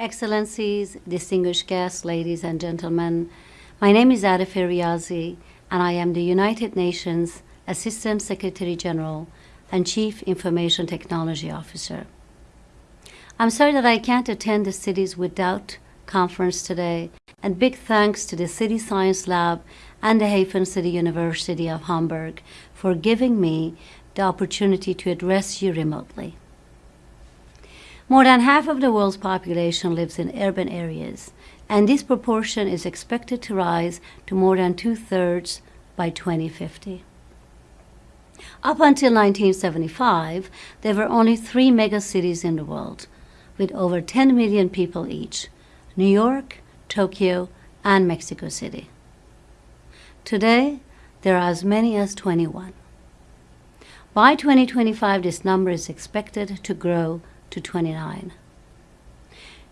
Excellencies, distinguished guests, ladies and gentlemen, my name is Atefeh Riazi, and I am the United Nations Assistant Secretary General and Chief Information Technology Officer. I'm sorry that I can't attend the Cities Without conference today, and big thanks to the City Science Lab and the Hafen City University of Hamburg for giving me the opportunity to address you remotely. More than half of the world's population lives in urban areas, and this proportion is expected to rise to more than two-thirds by 2050. Up until 1975, there were only three megacities in the world, with over 10 million people each, New York, Tokyo, and Mexico City. Today, there are as many as 21. By 2025, this number is expected to grow to 29.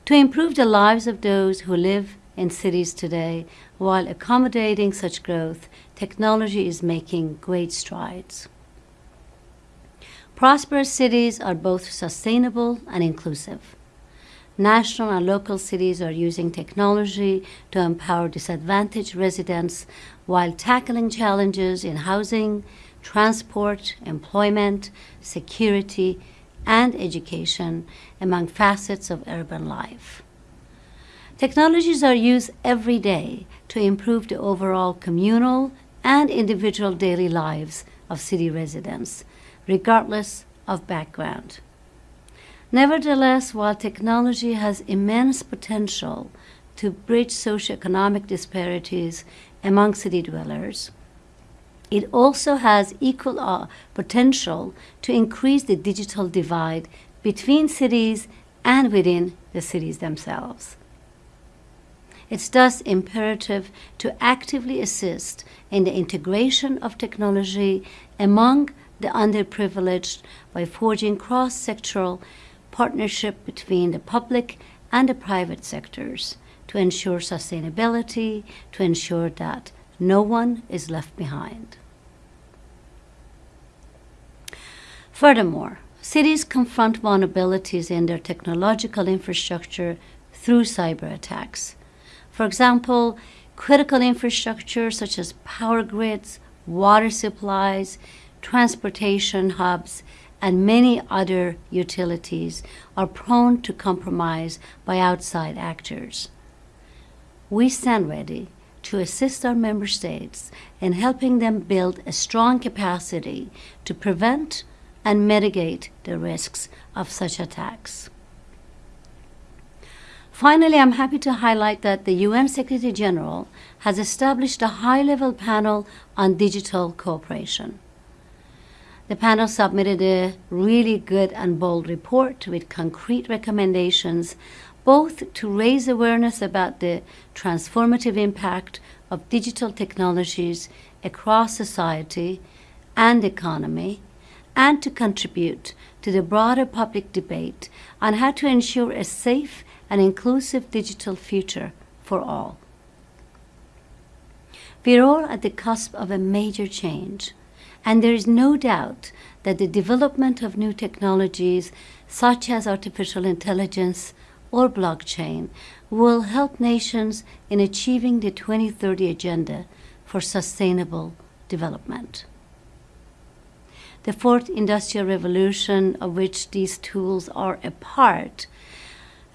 To improve the lives of those who live in cities today while accommodating such growth, technology is making great strides. Prosperous cities are both sustainable and inclusive. National and local cities are using technology to empower disadvantaged residents while tackling challenges in housing, transport, employment, security, and education among facets of urban life. Technologies are used every day to improve the overall communal and individual daily lives of city residents, regardless of background. Nevertheless, while technology has immense potential to bridge socioeconomic disparities among city dwellers, it also has equal uh, potential to increase the digital divide between cities and within the cities themselves. It's thus imperative to actively assist in the integration of technology among the underprivileged by forging cross-sectoral partnership between the public and the private sectors to ensure sustainability, to ensure that no one is left behind. Furthermore, cities confront vulnerabilities in their technological infrastructure through cyber attacks. For example, critical infrastructure such as power grids, water supplies, transportation hubs, and many other utilities are prone to compromise by outside actors. We stand ready to assist our member states in helping them build a strong capacity to prevent and mitigate the risks of such attacks. Finally, I'm happy to highlight that the UN Secretary General has established a high-level panel on digital cooperation. The panel submitted a really good and bold report with concrete recommendations both to raise awareness about the transformative impact of digital technologies across society and economy, and to contribute to the broader public debate on how to ensure a safe and inclusive digital future for all. We're all at the cusp of a major change, and there is no doubt that the development of new technologies such as artificial intelligence, or blockchain will help nations in achieving the 2030 Agenda for Sustainable Development. The fourth industrial revolution, of which these tools are a part,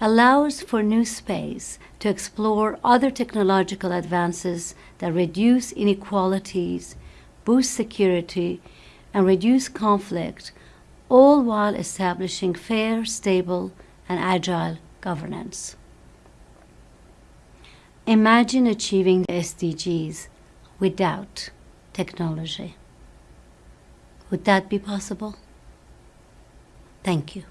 allows for new space to explore other technological advances that reduce inequalities, boost security, and reduce conflict, all while establishing fair, stable, and agile governance. Imagine achieving the SDGs without technology. Would that be possible? Thank you.